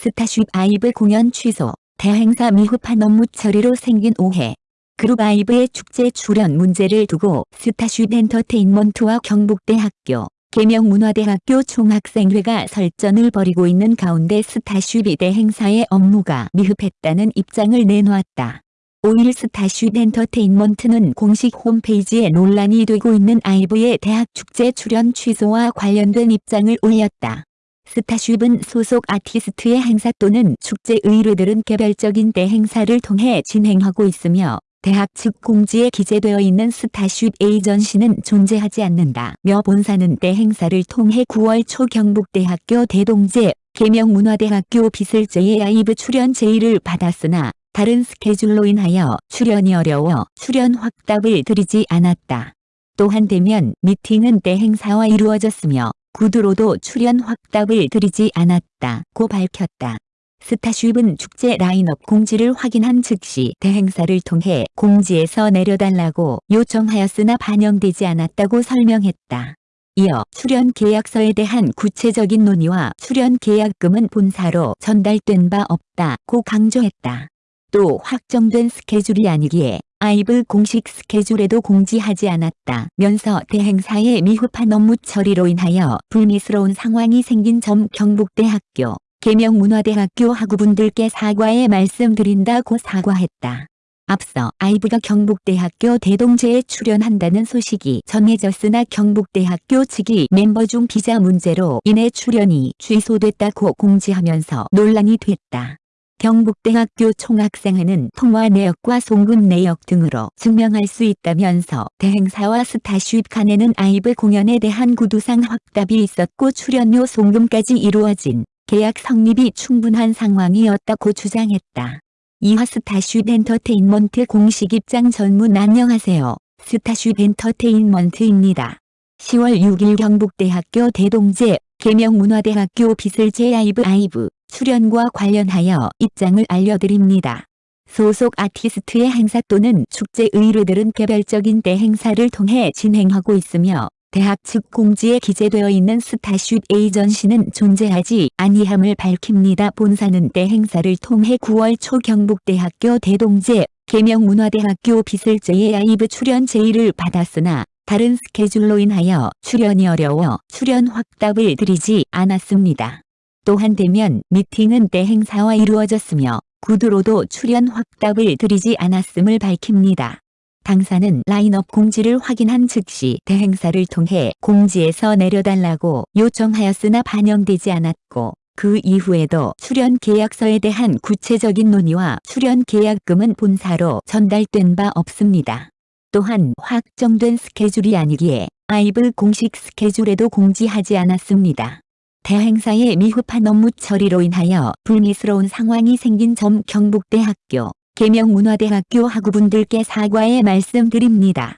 스타쉽 아이브 공연 취소, 대행사 미흡한 업무 처리로 생긴 오해. 그룹 아이브의 축제 출연 문제를 두고 스타쉽 엔터테인먼트와 경북대학교, 계명문화대학교 총학생회가 설전을 벌이고 있는 가운데 스타쉽이 대행사의 업무가 미흡했다는 입장을 내놓았다. 5일 스타쉽 엔터테인먼트는 공식 홈페이지에 논란이 되고 있는 아이브의 대학 축제 출연 취소와 관련된 입장을 올렸다. 스타쉽은 소속 아티스트의 행사 또는 축제 의뢰들은 개별적인 대행사를 통해 진행하고 있으며 대학 측 공지에 기재되어 있는 스타쉽 에이전시는 존재하지 않는다 며 본사는 대행사를 통해 9월 초 경북대학교 대동제, 계명문화대학교 비슬제의 아이브 출연 제의를 받았으나 다른 스케줄로 인하여 출연이 어려워 출연 확답을 드리지 않았다. 또한 대면 미팅은 대행사와 이루어졌으며 구두로도 출연 확답을 드리지 않았다고 밝혔다. 스타쉽은 축제 라인업 공지를 확인한 즉시 대행사를 통해 공지에서 내려달라고 요청하였으나 반영되지 않았다고 설명했다. 이어 출연 계약서에 대한 구체적인 논의와 출연 계약금은 본사로 전달된 바 없다고 강조했다. 또 확정된 스케줄이 아니기에 아이브 공식 스케줄에도 공지하지 않았다면서 대행사의 미흡한 업무 처리로 인하여 불미스러운 상황이 생긴 점 경북대학교, 계명문화대학교 학우분들께 사과의 말씀드린다고 사과했다. 앞서 아이브가 경북대학교 대동제에 출연한다는 소식이 전해졌으나 경북대학교 측이 멤버 중 비자 문제로 인해 출연이 취소됐다고 공지하면서 논란이 됐다. 경북대학교 총학생회는 통화 내역과 송금 내역 등으로 증명할 수 있다면서 대행사와 스타쉽 간에는 아이브 공연에 대한 구두상 확답이 있었고 출연료 송금까지 이루어진 계약 성립이 충분한 상황이었다고 주장했다. 이하 스타쉽 엔터테인먼트 공식 입장 전문 안녕하세요. 스타쉽 엔터테인먼트입니다. 10월 6일 경북대학교 대동제, 계명문화대학교 비슬제 아이브 아이브 출연과 관련하여 입장을 알려드립니다. 소속 아티스트의 행사 또는 축제 의뢰들은 개별적인 대행사를 통해 진행하고 있으며 대학 측 공지에 기재되어 있는 스타쉽 에이전시는 존재하지 아니함을 밝힙니다. 본사는 대행사를 통해 9월 초 경북대학교 대동제, 계명문화대학교 비슬제의 아이브 출연 제의를 받았으나 다른 스케줄로 인하여 출연이 어려워 출연 확답을 드리지 않았습니다. 또한 대면 미팅은 대행사와 이루어졌으며 구두로도 출연 확답을 드리지 않았음을 밝힙니다. 당사는 라인업 공지를 확인한 즉시 대행사를 통해 공지에서 내려달라고 요청하였으나 반영되지 않았고 그 이후에도 출연 계약서에 대한 구체적인 논의와 출연 계약금은 본사로 전달된 바 없습니다. 또한 확정된 스케줄이 아니기에 아이브 공식 스케줄에도 공지하지 않았습니다. 대행사의 미흡한 업무 처리로 인하여 불미스러운 상황이 생긴 점 경북대학교, 계명문화대학교 학우분들께 사과의 말씀드립니다.